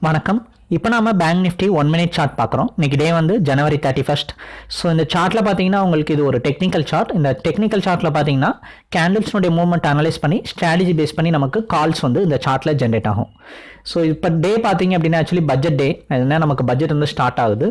வணக்கம். இப்போ நம்ம bank nifty one minute chart பார்க்குறோம் இன்னைக்கு டே வந்து ஜனவரி தேர்ட்டி ஃபஸ்ட் ஸோ இந்த சார்ட்டில் பார்த்தீங்கன்னா உங்களுக்கு இது ஒரு டெக்னிக்கல் சார்ட் இந்த டெக்னிக்கல் சார்ட்டில் பார்த்தீங்கன்னா கேண்டில்ஸ்னுடைய மூவ்மெண்ட் அனலைஸ் பண்ணி ஸ்ட்ராட்டஜி பேஸ் பண்ணி நமக்கு கால்ஸ் வந்து இந்த சார்ட்டில் ஜென்ரேட் ஆகும். ஸோ இப்போ டே பார்த்தீங்க அப்படின்னா ஆக்சுவலி பட்ஜெட் டே என்ன நமக்கு பட்ஜெட் வந்து ஸ்டார்ட் ஆகுது.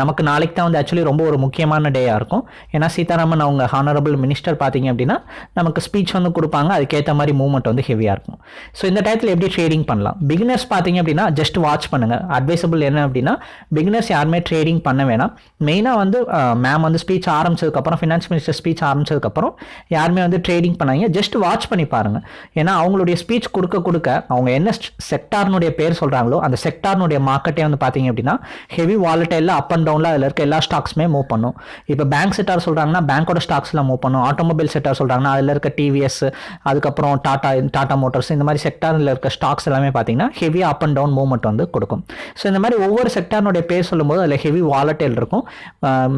நமக்கு நாளைக்கு தான் வந்து ஆக்சுவலி ரொம்ப ஒரு முக்கியமான டேயாக இருக்கும். ஏன்னா சீதாராமன் அவங்க ஹானரபிள் மினிஸ்டர் பார்த்தீங்க அப்படின்னா நமக்கு ஸ்பீச் வந்து கொடுப்பாங்க. அதுக்கேற்ற மாதிரி மூவ்மெண்ட் வந்து ஹெவியாக இருக்கும். ஸோ இந்த டயத்தில் எப்படி ட்ரேடிங் பண்ணலாம்? பிகினர்ஸ் பார்த்தீங்க அப்படின்னா ஜஸ்ட் வாட்ச் பண்ணுங்கள் அட்வைசபிள் என்ன அப்படின்னா பிகினர்ஸ் யாருமே ட்ரேடிங் பண்ண வேணாம். மெயினாக வந்து மேம் வந்து ஸ்பீச் ஆரம்பிச்சதுக்கப்புறம் ஃபினான்ஸ் மினிஸ்டர் ஸ்பீச் ஆரம்பிச்சதுக்கப்புறம் யாருமே வந்து ட்ரேடிங் பண்ணாங்க ஜஸ்ட் வாட்ச் பண்ணி பாருங்கள் ஏன்னா அவங்களுடைய ஸ்பீச் கொடுக்க கொடுக்க அவங்க என்ன செக்டார்னுடைய பேர் சொல்கிறாங்களோ அந்த செக்டார்னுடைய மார்க்கெட்டே வந்து பார்த்தீங்க அப்படின்னா ஹெவி வாலட்டைலில் அப் அண்ட் டவுனில் அதில் இருக்க எல்லா ஸ்டாக்ஸுமே மூவ் பண்ணும். இப்போ பேங்க் செக்டார் சொல்கிறாங்கன்னா பேங்க்கோட ஸ்டாக்ஸில் மூவ் பண்ணும். ஆட்டோமொபைல் செக்டார் சொல்கிறாங்கன்னா அதில் இருக்க டிவிஎஸ் அதுக்கப்புறம் டாடா டாடா மோட்டார்ஸ் இந்த மாதிரி செக்டாரில் இருக்க ஸ்டாக்ஸ் எல்லாமே பார்த்தீங்கன்னா heavy up and down movement வந்து கொடுக்கும். ஸோ இந்த மாதிரி ஒவ்வொரு செக்டார்னுடைய பேர் சொல்லும்போது அதில் ஹெவி வாலட்டைல் இருக்கும்.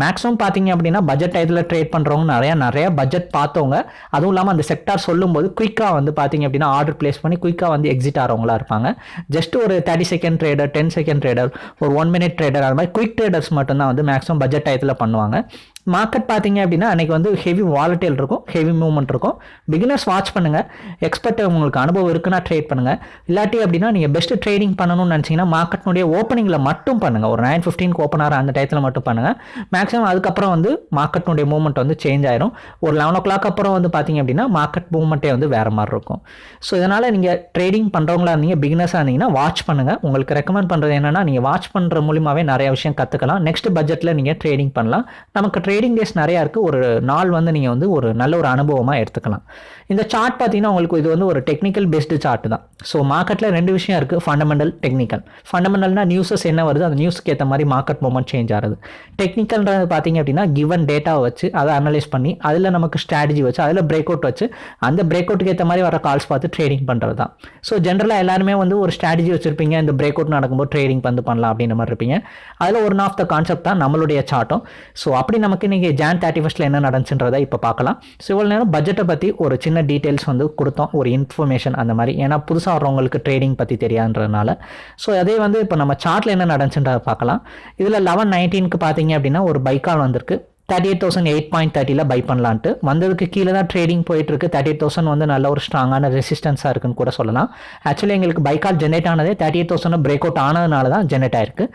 மேக்ஸிமம் பார்த்தீங்க அப்படின்னா பட்ஜெட் டயத்தில் ட்ரேட் பண்ணுறவங்க நிறையா நிறையா பட்ஜெட் பார்த்தவங்க. அதுவும் இல்லாமல் அந்த செக்டார் சொல்லும்போது குயிக்காக வந்து பார்த்தீங்க அப்படின்னா ஆர்டர் பிளேஸ் பண்ணி குயிக்காக வந்து எக்ஸிட் ஆகிறவங்களா இருப்பாங்க. ஜஸ்ட் ஒரு thirty second trader ten second trader ஒரு ஒன் மினிட் ட்ரேடர் அது மாதிரி குயிக் ட்ரேடர்ஸ் மட்டும்தான் வந்து மேக்ஸிமம் பட்ஜெட் டயத்தில் பண்ணுவாங்க. மார்க்கெட் பார்த்தீங்க அப்படின்னா அன்றைக்கி வந்து ஹெவி வாலட்டைல் இருக்கும் ஹெவி மூவ்மெண்ட் இருக்கும். பிகினர்ஸ் வாட்ச் பண்ணுங்கள் எக்ஸ்பர்ட் உங்களுக்கு அனுபவம் இருக்குன்னா ட்ரேட் பண்ணுங்கள் இல்லாட்டி அப்படின்னா நீங்கள் பெஸ்ட் ட்ரேடிங் பண்ணணும்னு நினச்சிங்கன்னா மார்க்கெட்னுடைய ஓப்பனிங்கில் மட்டும் பண்ணுங்கள் ஒரு நைன் ஃபிஃப்டீனுக்கு ஓப்பன் ஆகிற அந்த டயத்தில் மட்டும் பண்ணுங்கள் மேக்ஸிமம் அதுக்கப்புறம் வந்து மார்க்கெட்னுடைய மூவ்மெண்ட் வந்து சேஞ்ச் ஆயிரும். ஒரு லெவன் ஓ கிளாக் அப்புறம் வந்து பார்த்தீங்க அப்படின்னா மார்க்கெட் மூவ்மெண்ட்டே வந்து வேறு மாதிரி இருக்கும். ஸோ இதனால் நீங்கள் ட்ரேடிங் பண்ணுறவங்களா இருந்தீங்க பிகினர்ஸாக இருந்தீங்கன்னா வாட்ச் பண்ணுங்கள் உங்களுக்கு ரெக்கமெண்ட் பண்ணுறது என்னென்னா நீங்கள் வாட்ச் பண்ணுற மூலியமாகவே நிறைய விஷயம் கற்றுக்கலாம் நெக்ஸ்ட் பட்ஜெட்டில் நீங்கள் ட்ரேடிங் பண்ணலாம். நமக்கு ட்ரேடிங் டேஸ் நிறையா இருக்குது ஒரு நாள் வந்து நீங்கள் வந்து ஒரு நல்ல ஒரு அனுபவமாக எடுத்துக்கலாம். இந்த சார்ட் பார்த்தீங்கன்னா உங்களுக்கு இது வந்து ஒரு டெக்னிக்கல் பேஸ்டு சார்ட் தான். ஸோ மார்க்கெட்டில் ரெண்டு விஷயம் இருக்குது ஃபண்டமெண்டல் டெக்னிக்கல் ஃபண்டமெண்டல்னா நியூஸஸ் என்ன வருது? அந்த நியூஸ்க்கு ஏற்ற மாதிரி மார்க்கெட் மூமெண்ட் சேஞ்ச் ஆகுது. டெக்னிக்கல்ன்றது பார்த்தீங்க அப்படின்னா கிவன் டேட்டாவை வச்சு அதை அனலைஸ் பண்ணி அதில் நமக்கு ஸ்ட்ராட்டஜி வச்சு அதில் பிரேக் அவுட் வச்சு அந்த பிரேக் அவுட்டுக்கு ஏற்ற மாதிரி வர கால்ஸ் பார்த்து ட்ரேடிங் பண்ணுறது தான். ஸோ ஜென்ரலாக எல்லாருமே வந்து ஒரு ஸ்ட்ராட்டஜி வச்சுருப்பீங்க. இந்த பிரேக் அவுட் நடக்கும்போது ட்ரேடிங் வந்து பண்ணலாம் அப்படின்ற மாதிரி இருப்பீங்க. அதில் ஒன் ஆஃப் த கான்செப்ட் தான் நம்மளுடைய சார்ட்டும் ஸோ அப்படி நமக்கு இன்றைக்கி ஜான் தேர்ட்டி ஃபஸ்ட்டில் என்ன நடந்துச்சுன்றதை இப்போ பார்க்கலாம். ஸோ இவ்வளோ நேரம் பட்ஜெட்டை பற்றி ஒரு சின்ன டீட்டெயில்ஸ் வந்து கொடுத்தோம். ஒரு இன்ஃபர்மேஷன் அந்த மாதிரி. ஏன்னா புதுசாக வர்றவங்களுக்கு ட்ரேடிங் பற்றி தெரியாதுன்றதுனால. ஸோ அதே வந்து இப்போ நம்ம சார்ட்டில் என்ன நடந்துச்சுன்றதை பார்க்கலாம். இதில் லெவன் நைன்டீனுக்கு பார்த்தீங்க அப்படின்னா ஒரு பைக்கால் வந்திருக்கு. Thirty eight thousand eight point தேர்ட்டியில் buy பண்ணலான்ட்டு. வந்ததுக்கு கீழே தான் ட்ரேடிங் போயிட்டுருக்கு. தேர்ட்டி எயிட் தௌசண்ட் வந்து நல்ல ஒரு ஸ்ட்ராங்கான ரெசிஸ்டன்ஸாக இருக்குன்னு கூட சொல்லலாம். ஆக்சுவலி எங்களுக்கு பைக்கால் ஜென்ரேட் ஆனதே thirty eight thousand break out ஆனதுனால தான் ஜென்ரேட் ஆயிருக்கு.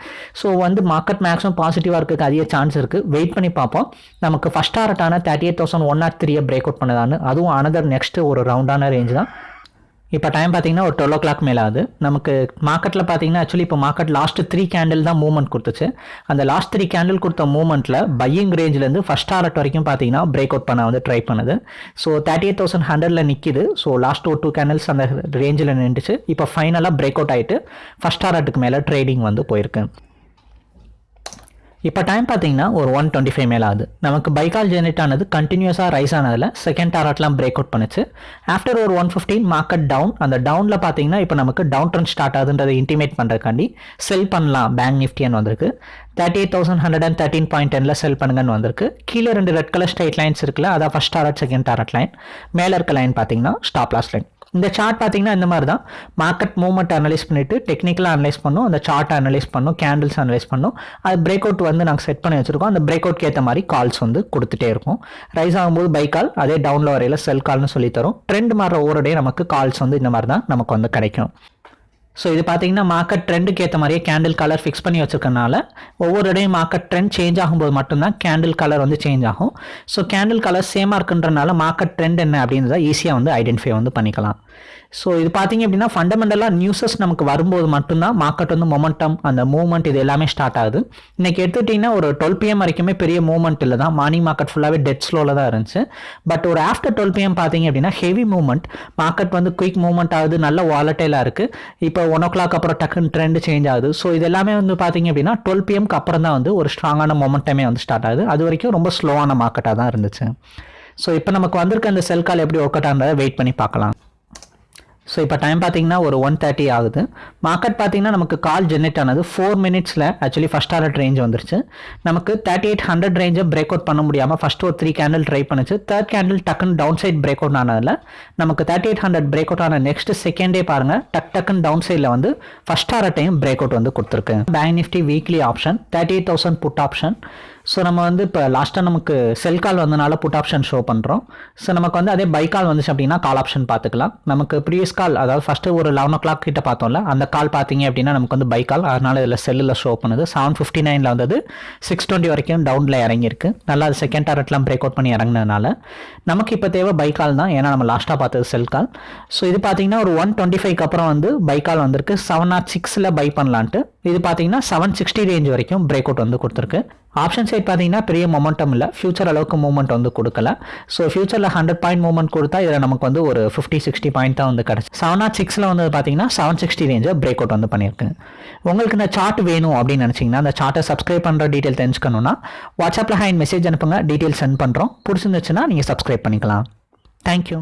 ஸோ வந்து மார்க்கெட் மேக்ஸிமம் பாசிட்டிவாக இருக்குது அதிக சான்ஸ் இருக்குது வெயிட் பண்ணி பார்ப்போம். நமக்கு first டாரட்டான thirty eight thousand one or த்ரீயை பிரேக் அவுட் பண்ணதான்னு அதுவும் அனதர் நெக்ஸ்ட் ஒரு ரவுண்டான ரேஞ்ச் தான். இப்போ டைம் பார்த்தீங்கன்னா ஒரு டுவெல் ஓ கிளாக் மேலே ஆகுது. நமக்கு மார்க்கெட்டில் பார்த்தீங்கன்னா ஆக்சுவலி இப்போ மார்க்கெட் லாஸ்ட் த்ரீ கேண்டில் தான் மூவ்மெண்ட் கொடுத்துச்சு. அந்த லாஸ்ட் த்ரீ கேண்டில் கொடுத்த மூவ்மெண்ட்டில் பையிங் ரேஞ்சிலேருந்து ஃபஸ்ட் டாரட் வரைக்கும் பார்த்தீங்கன்னா பிரேக் அவுட் பண்ண வந்து ட்ரை பண்ணுது. ஸோ தேர்ட்டி எயிட் தௌசண்ட் ஹண்ட்ரடில் நிற்கிது ஸோ லாஸ்ட் ஒரு டூ கேண்டில்ஸ் அந்த ரேஞ்சில் நின்றுச்சு. இப்போ ஃபைனலாக பிரேக் அவுட் ஆகிட்டு ஃபஸ்ட் டாரட்டுக்கு மேலே ட்ரேடிங் வந்து போயிருக்கு. இப்போ டைம் பார்த்தீங்கன்னா ஒரு ஒன் டுவெண்ட்டி ஃபைவ் மேலே ஆகுது நமக்கு பைக்கால் ஜெனரேட் ஆனது கண்டினியூஸாக ரைஸ் ஆனதில் செகண்ட் டாரட்லாம் பிரேக் அவுட் பண்ணுச்சு. ஆஃப்டர் ஒரு ஒன் ஃபிஃப்டீன் மார்க்கெட் டவுன் அந்த டவுனில் பார்த்தீங்கன்னா இப்போ நமக்கு டவுன் ட்ரெண்ட் ஸ்டார்ட் ஆகுதுன்றதை இன்டிமேட் பண்ணுறதுக்காண்டி செல் பண்ணலாம். பேங்க் நிஃப்டின்னு வந்திருக்கு. Thirty eight thousand hundred and thirteen point Daniil sell பண்ணுங்கன்னு வந்திருக்கு. கீழே ரெண்டு ரெட் கலர் ஸ்ட்ரைட் லைன்ஸ் இருக்குல்ல அதான் first target second target line மேலே இருக்க லைன் பார்த்தீங்கன்னா ஸ்டாப் லாஸ் லைன் இந்த சார்ட் பார்த்தீங்கன்னா இந்த மாதிரி தான் மார்க்கெட் மூவ்மெண்ட் அனலைஸ் பண்ணிவிட்டு டெக்னிக்கலாக அனலைஸ் பண்ணும் அந்த சார்ட் அனலைஸ் பண்ணும் கேண்டில்ஸ் அனலைஸ் பண்ணும். அது பிரேக் அவுட் வந்து நாங்கள் செட் பண்ணி வச்சுருக்கோம். அந்த பிரேக் அவுட்க்கு ஏற்ற மாதிரி கால்ஸ் வந்து கொடுத்துட்டே இருக்கும். ரைஸ் ஆகும்போது பை கால் அதே டவுனில் வரையில் செல் கால்னு சொல்லி தரும். ட்ரெண்ட் மாற ஒவ்வொரு டே நமக்கு கால்ஸ் வந்து இந்த மாதிரி தான் நமக்கு வந்து கிடைக்கும். ஸோ இது பார்த்தீங்கன்னா மார்க்கெட் ட்ரெண்டுக்கு ஏற்ற மாதிரியே கேண்டில் கலர் ஃபிக்ஸ் பண்ணி வச்சிருக்கனால ஒவ்வொரு இடையும் மார்க்கெட் ட்ரெண்ட் சேஞ்ச் ஆகும்போது மட்டும்தான் கேண்டில் கலர் வந்து சேஞ்ச் ஆகும். ஸோ கேண்டில் கலர் சேமாக இருக்குன்றனால மார்க்கெட் ட்ரெண்ட் என்ன அப்படின்றத ஈஸியாக வந்து ஐடென்டிஃபை வந்து பண்ணிக்கலாம். ஸோ இது பார்த்தீங்க அப்படின்னா ஃபண்டமெண்டலாக நியூஸஸ் நமக்கு வரும்போது மட்டும்தான் மார்க்கெட் வந்து மொமெண்டம் அந்த மூவ்மெண்ட் இது எல்லாமே ஸ்டார்ட் ஆகுது. இன்னைக்கு எடுத்துக்கிட்டிங்கன்னா ஒரு டுவெல் பிஎம் வரைக்குமே பெரிய மூவ்மெண்ட் இல்லை தான். மார்னிங் மார்க்கெட் ஃபுல்லாகவே டெட் ஸ்லோவில் தான் இருந்துச்சு. பட் ஒரு ஆஃப்டர் டுவெல் பிஎம் பார்த்தீங்க அப்படின்னா ஹெவி மூவ்மெண்ட் மார்க்கெட் வந்து குயிக் மூவ்மெண்ட் ஆகுது நல்ல வாலட்டைலாக இருக்குது இப்போ ஒன் ஓ கிளாக் அப்புறம் டக்குன்னு ட்ரெண்ட் சேஞ்ச் ஆகுது. ஸோ இது எல்லாமே வந்து பார்த்தீங்க அப்படின்னா டுவெல் பிஎம்க்கு அப்புறம் தான் வந்து ஒரு ஸ்ட்ராங்கான மொமெண்டமே வந்து ஸ்டார்ட் ஆகுது. அது வரைக்கும் ரொம்ப ஸ்லோவான மார்க்கெட்டாக தான் இருந்துச்சு. ஸோ இப்போ நமக்கு வந்திருக்க அந்த செல் கால் எப்படி ஒர்க் அவுட் ஆனதை வெயிட் பண்ணி பார்க்கலாம். ஸோ இப்போ டைம் பார்த்தீங்கன்னா ஒரு ஒன் தேர்ட்டி ஆகுது. மார்க்கெட் பார்த்தீங்கன்னா நமக்கு கால் ஜென்ரேட் ஆனது ஃபோர் மினிட்ஸில் ஆக்சுவலி ஃபஸ்ட் ஆர்டர் ரேஞ்ச் வந்துருச்சு. நமக்கு தேர்ட்டி எயிட் ஹண்ட்ரட் ரேஞ்சை பிரேக் அவுட் பண்ண முடியாமல் ஃபஸ்ட் ஒரு த்ரீ கேண்டில் ட்ரை பண்ணுச்சு. தேர்ட் கேண்டில் டக்குன்னு டவுன் சைட் பிரேக் அவுட் ஆனதில் நமக்கு thirty eight hundred break out ஆன நெக்ஸ்ட் செகண்டே பாருங்கள் டக் டக்குன்னு டவுன் சைடில் வந்து first order time break out வந்து கொடுத்துருக்கு. Bank nifty weekly option thirty eight thousand put option so நம்ம வந்து இப்போ லாஸ்ட்டாக நமக்கு செல் கால் வந்தனால புட் ஆப்ஷன் ஷோ பண்ணுறோம் ஸோ நமக்கு வந்து அதே பை கால் வந்துச்சு அப்படின்னா கால் ஆப்ஷன் பார்த்துக்கலாம் நமக்கு ப்ரீவியஸ் கால் அதாவது ஃபஸ்ட்டு ஒரு லெவன் ஓ கிளாக் கிட்ட பார்த்தோம்ல அந்த கால் பார்த்தீங்க அப்படின்னா நமக்கு வந்து பை கால் அதனால் இதில் செல்லில் ஷோ பண்ணுது. செவன் ஃபிஃப்டி நைனில் வந்தது சிக்ஸ் டுவெண்ட்டி வரைக்கும் டவுனில் இறங்கியிருக்கு. நல்லா அது செகண்ட் டாரட்லாம் பிரேக் அவுட் பண்ணி இறங்கினதுனால நமக்கு இப்போ தேவை பை கால் தான். ஏன்னா நம்ம லாஸ்ட்டாக பார்த்தது செல் கால் ஸோ இது பார்த்தீங்கன்னா ஒரு ஒன் டுவெண்ட்டி ஃபைவ்க்கு அப்புறம் வந்து பை கால் வந்திருக்கு. செவன் நாட் சிக்ஸில் பை பண்ணலான்ட்டு. இது பார்த்தீங்கன்னா செவன் சிக்ஸ்டி ரேஞ்ச் வரைக்கும் பிரேக் அவுட் வந்து கொடுத்துருக்கு. ஆப்ஷன் சைட் பார்த்தீங்கன்னா பெரிய மொமெண்டம் இல்லை. ஃபியூச்சர் அளவுக்கு மூவ்மெண்ட் வந்து கொடுக்கல. ஸோ ஃபியூச்சரில் ஹண்ட்ரட் பாயிண்ட் மூவ்மெண்ட் கொடுத்தா இதில் நமக்கு வந்து ஒரு ஃபிஃப்டி சிக்ஸ்டி பாயிண்ட் தான் வந்து கிடச்சி. செவன் நாட் சிக்ஸில் வந்து பார்த்தீங்கன்னா செவன் சிக்ஸ்டி ரேஞ்சை பிரேக் அவுட் வந்து பண்ணியிருக்கு. உங்களுக்கு இந்த சார்ட் வேணும் அப்படின்னு நினச்சிங்கன்னா அந்த சார்ட்டை சப்ஸ்கிரைப் பண்ணுற டீட்டெயில் தெரிஞ்சுக்கணுன்னா வாட்ஸ்அப்பில் ஹேண்ட் மெசேஜ் அனுப்புங்க. டீட்டெயில் சென்ட் பண்ணுறோம் பிடிச்சிருந்துச்சுன்னா நீங்கள் சப்ஸ்கிரைப் பண்ணிக்கலாம். தேங்க்யூ